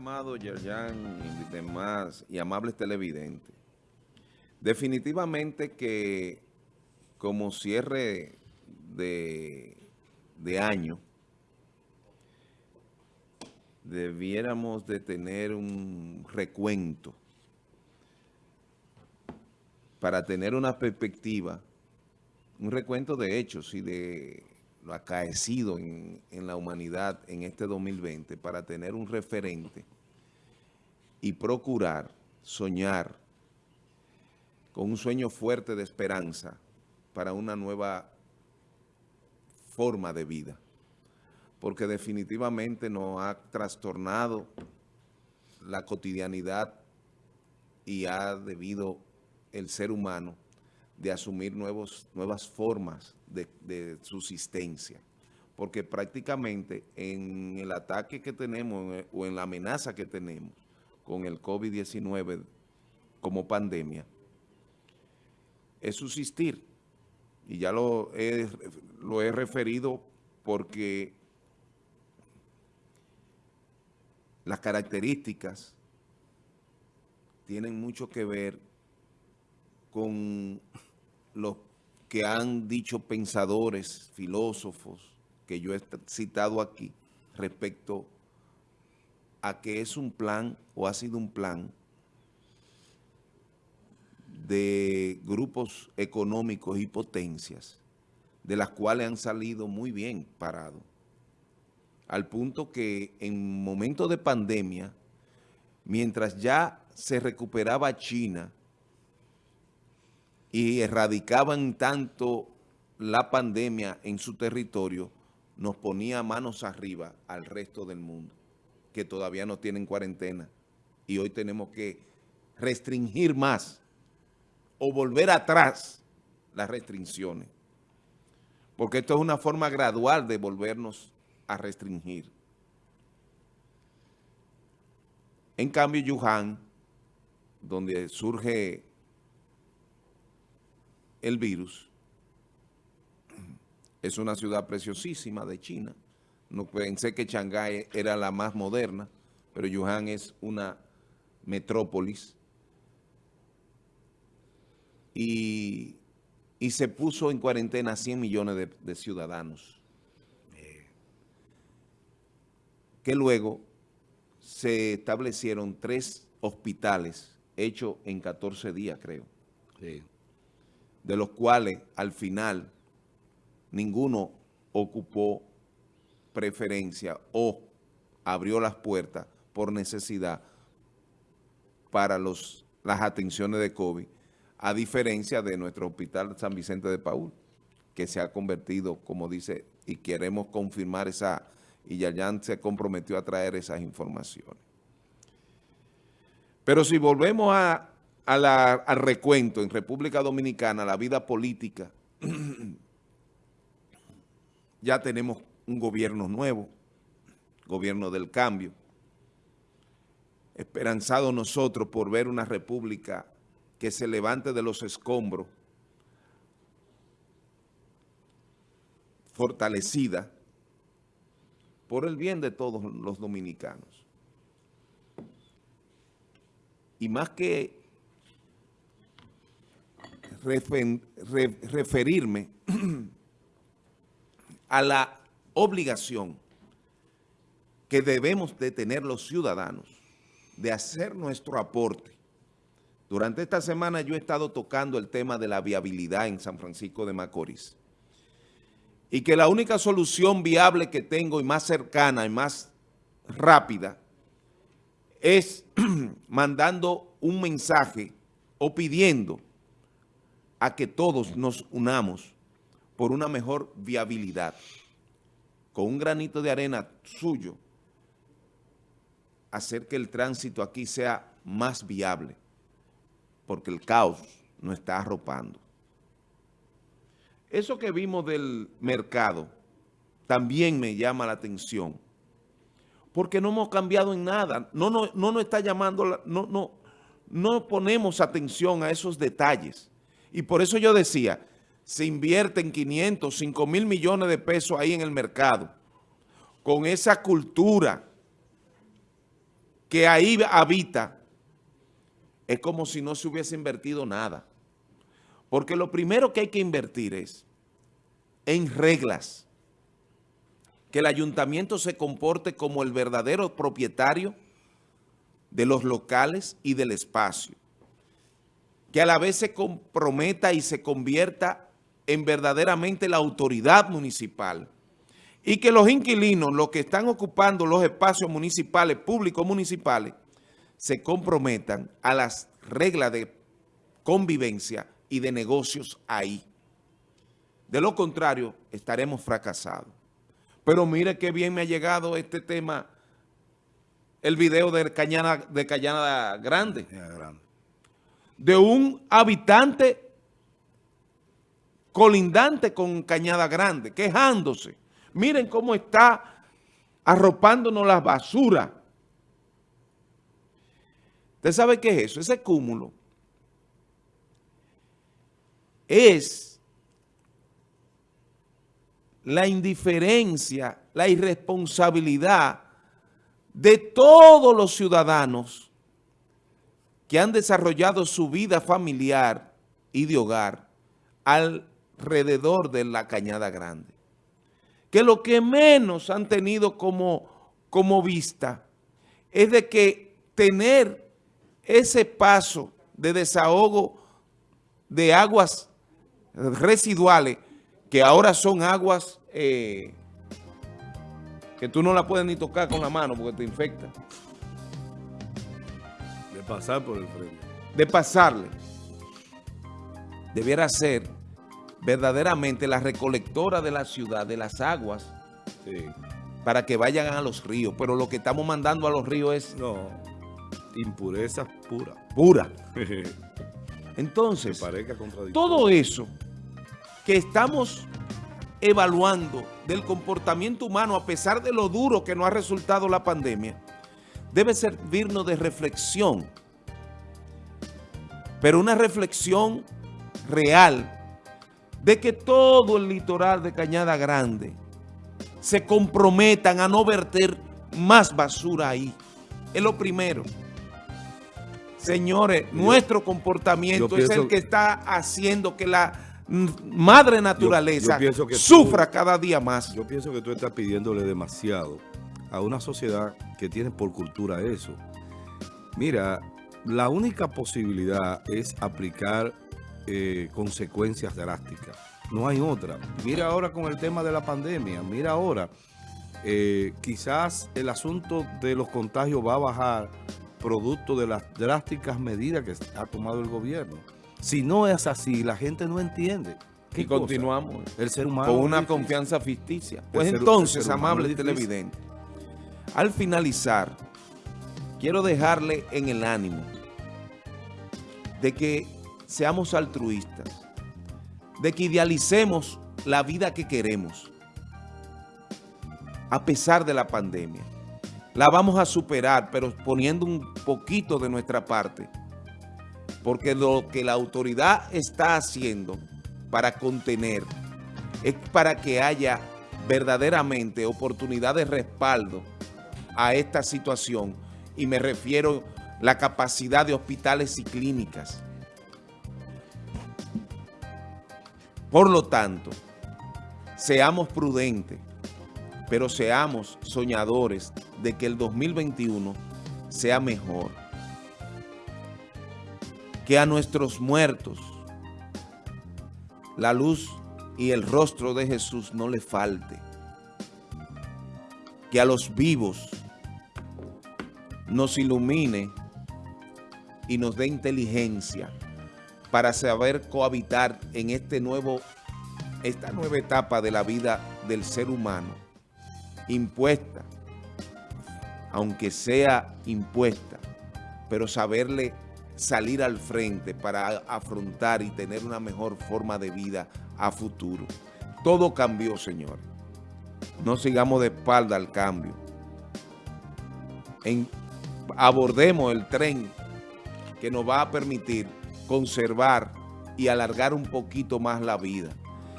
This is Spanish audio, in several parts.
amado Yerjan y demás y amables televidentes. Definitivamente que como cierre de, de año, debiéramos de tener un recuento para tener una perspectiva, un recuento de hechos y de lo acaecido en, en la humanidad en este 2020 para tener un referente y procurar soñar con un sueño fuerte de esperanza para una nueva forma de vida. Porque definitivamente nos ha trastornado la cotidianidad y ha debido el ser humano de asumir nuevos, nuevas formas de, subsistencia. Porque prácticamente en el ataque que tenemos o en la amenaza que tenemos con el COVID-19 como pandemia, es subsistir. Y ya lo he, lo he referido porque las características tienen mucho que ver con los que han dicho pensadores, filósofos, que yo he citado aquí, respecto a que es un plan o ha sido un plan de grupos económicos y potencias, de las cuales han salido muy bien parados, al punto que en momentos de pandemia, mientras ya se recuperaba China, y erradicaban tanto la pandemia en su territorio, nos ponía manos arriba al resto del mundo, que todavía no tienen cuarentena. Y hoy tenemos que restringir más o volver atrás las restricciones. Porque esto es una forma gradual de volvernos a restringir. En cambio, Yuhan, donde surge el virus. Es una ciudad preciosísima de China. No pensé que Shanghái era la más moderna, pero Wuhan es una metrópolis. Y, se puso en cuarentena 100 millones de, de ciudadanos. Que luego se establecieron tres hospitales hechos en 14 días, creo. Sí de los cuales al final ninguno ocupó preferencia o abrió las puertas por necesidad para los, las atenciones de COVID, a diferencia de nuestro hospital San Vicente de Paul, que se ha convertido, como dice, y queremos confirmar esa, y Yayan se comprometió a traer esas informaciones. Pero si volvemos a al recuento en República Dominicana, la vida política, ya tenemos un gobierno nuevo, gobierno del cambio, esperanzado nosotros por ver una república que se levante de los escombros, fortalecida por el bien de todos los dominicanos. Y más que referirme a la obligación que debemos de tener los ciudadanos de hacer nuestro aporte. Durante esta semana yo he estado tocando el tema de la viabilidad en San Francisco de Macorís y que la única solución viable que tengo y más cercana y más rápida es mandando un mensaje o pidiendo a que todos nos unamos por una mejor viabilidad, con un granito de arena suyo, hacer que el tránsito aquí sea más viable, porque el caos nos está arropando. Eso que vimos del mercado también me llama la atención, porque no hemos cambiado en nada, no, no, no nos está llamando, no, no, no ponemos atención a esos detalles. Y por eso yo decía, se invierten 500, 5 mil millones de pesos ahí en el mercado, con esa cultura que ahí habita, es como si no se hubiese invertido nada. Porque lo primero que hay que invertir es en reglas, que el ayuntamiento se comporte como el verdadero propietario de los locales y del espacio, que a la vez se comprometa y se convierta en verdaderamente la autoridad municipal y que los inquilinos, los que están ocupando los espacios municipales, públicos municipales, se comprometan a las reglas de convivencia y de negocios ahí. De lo contrario, estaremos fracasados. Pero mire qué bien me ha llegado este tema, el video de Cañada, de Cañada Grande. De un habitante colindante con Cañada Grande, quejándose. Miren cómo está arropándonos la basura. ¿Usted sabe qué es eso? Ese cúmulo es la indiferencia, la irresponsabilidad de todos los ciudadanos que han desarrollado su vida familiar y de hogar alrededor de la Cañada Grande. Que lo que menos han tenido como, como vista es de que tener ese paso de desahogo de aguas residuales, que ahora son aguas eh, que tú no la puedes ni tocar con la mano porque te infecta. De pasar por el frente. De pasarle. Debiera ser verdaderamente la recolectora de la ciudad, de las aguas, para que vayan a los ríos. Pero lo que estamos mandando a los ríos es... No, impureza pura. Pura. Entonces, todo eso que estamos evaluando del comportamiento humano a pesar de lo duro que nos ha resultado la pandemia, debe servirnos de reflexión, pero una reflexión real de que todo el litoral de Cañada Grande se comprometan a no verter más basura ahí. Es lo primero. Señores, nuestro comportamiento es el que está haciendo que la madre naturaleza sufra cada día más. Yo pienso que tú estás pidiéndole demasiado a una sociedad que tiene por cultura eso. Mira, la única posibilidad es aplicar eh, consecuencias drásticas. No hay otra. Mira ahora con el tema de la pandemia, mira ahora, eh, quizás el asunto de los contagios va a bajar producto de las drásticas medidas que ha tomado el gobierno. Si no es así, la gente no entiende. Y continuamos el ser humano con una confianza ficticia. Pues entonces, amable televidente, al finalizar, quiero dejarle en el ánimo de que seamos altruistas, de que idealicemos la vida que queremos, a pesar de la pandemia. La vamos a superar, pero poniendo un poquito de nuestra parte, porque lo que la autoridad está haciendo para contener es para que haya verdaderamente oportunidad de respaldo a esta situación y me refiero a la capacidad de hospitales y clínicas, Por lo tanto, seamos prudentes, pero seamos soñadores de que el 2021 sea mejor. Que a nuestros muertos la luz y el rostro de Jesús no le falte. Que a los vivos nos ilumine y nos dé inteligencia para saber cohabitar en este nuevo, esta nueva etapa de la vida del ser humano, impuesta, aunque sea impuesta, pero saberle salir al frente para afrontar y tener una mejor forma de vida a futuro. Todo cambió, señor. No sigamos de espalda al cambio. Abordemos el tren que nos va a permitir conservar y alargar un poquito más la vida.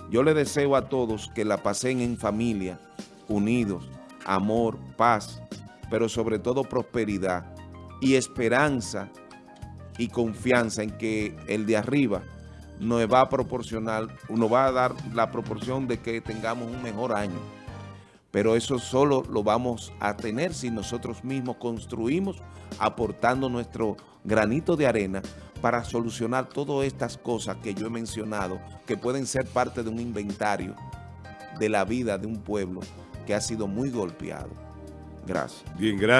Yo le deseo a todos que la pasen en familia, unidos, amor, paz, pero sobre todo prosperidad, y esperanza y confianza en que el de arriba nos va a proporcionar, nos va a dar la proporción de que tengamos un mejor año. Pero eso solo lo vamos a tener si nosotros mismos construimos aportando nuestro granito de arena para solucionar todas estas cosas que yo he mencionado, que pueden ser parte de un inventario de la vida de un pueblo que ha sido muy golpeado. Gracias. Bien, gracias.